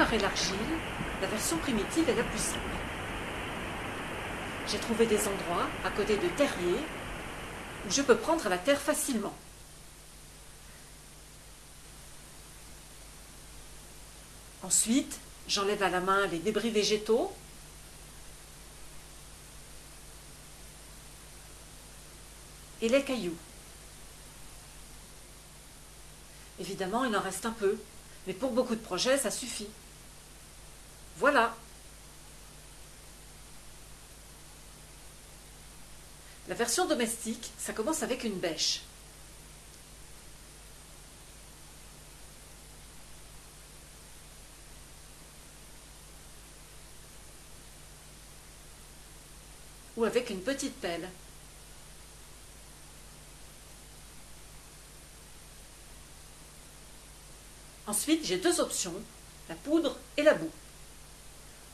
préparer l'argile, la version primitive est la plus simple. J'ai trouvé des endroits à côté de terriers où je peux prendre la terre facilement. Ensuite, j'enlève à la main les débris végétaux et les cailloux. Évidemment, il en reste un peu, mais pour beaucoup de projets, ça suffit. Voilà. La version domestique, ça commence avec une bêche. Ou avec une petite pelle. Ensuite, j'ai deux options, la poudre et la boue.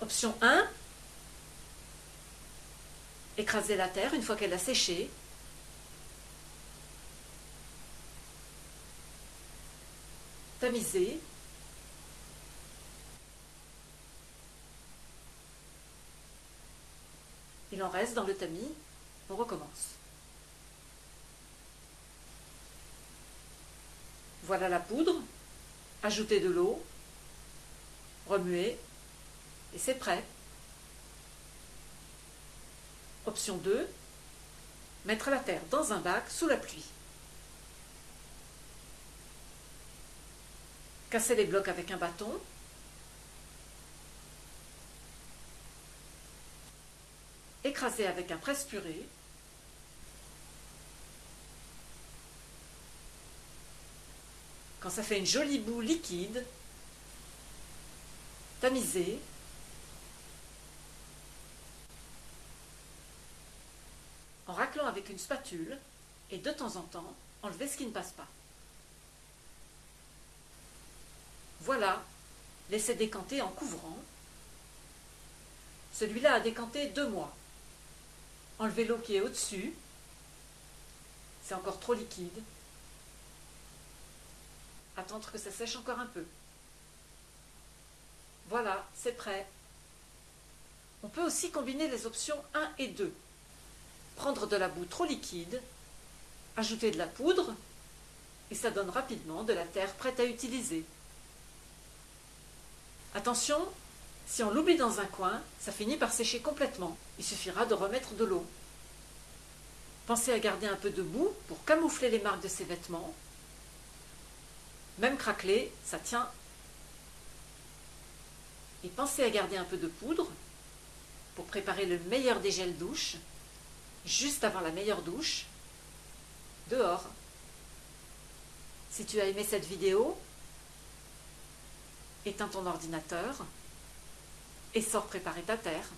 Option 1, écraser la terre une fois qu'elle a séché. Tamiser. Il en reste dans le tamis, on recommence. Voilà la poudre ajouter de l'eau, remuer, et c'est prêt. Option 2, mettre la terre dans un bac sous la pluie. Casser les blocs avec un bâton. Écraser avec un presse-purée. Quand ça fait une jolie boue liquide, tamiser, avec une spatule et de temps en temps enlever ce qui ne passe pas. Voilà, laissez décanter en couvrant. Celui-là a décanté deux mois. Enlevez l'eau qui est au-dessus. C'est encore trop liquide attendre que ça sèche encore un peu. Voilà, c'est prêt. On peut aussi combiner les options 1 et 2. Prendre de la boue trop liquide, ajouter de la poudre, et ça donne rapidement de la terre prête à utiliser. Attention, si on l'oublie dans un coin, ça finit par sécher complètement. Il suffira de remettre de l'eau. Pensez à garder un peu de boue pour camoufler les marques de ses vêtements même craquelé, ça tient. Et pensez à garder un peu de poudre pour préparer le meilleur des gels douche, juste avant la meilleure douche, dehors. Si tu as aimé cette vidéo, éteins ton ordinateur et sors préparer ta terre.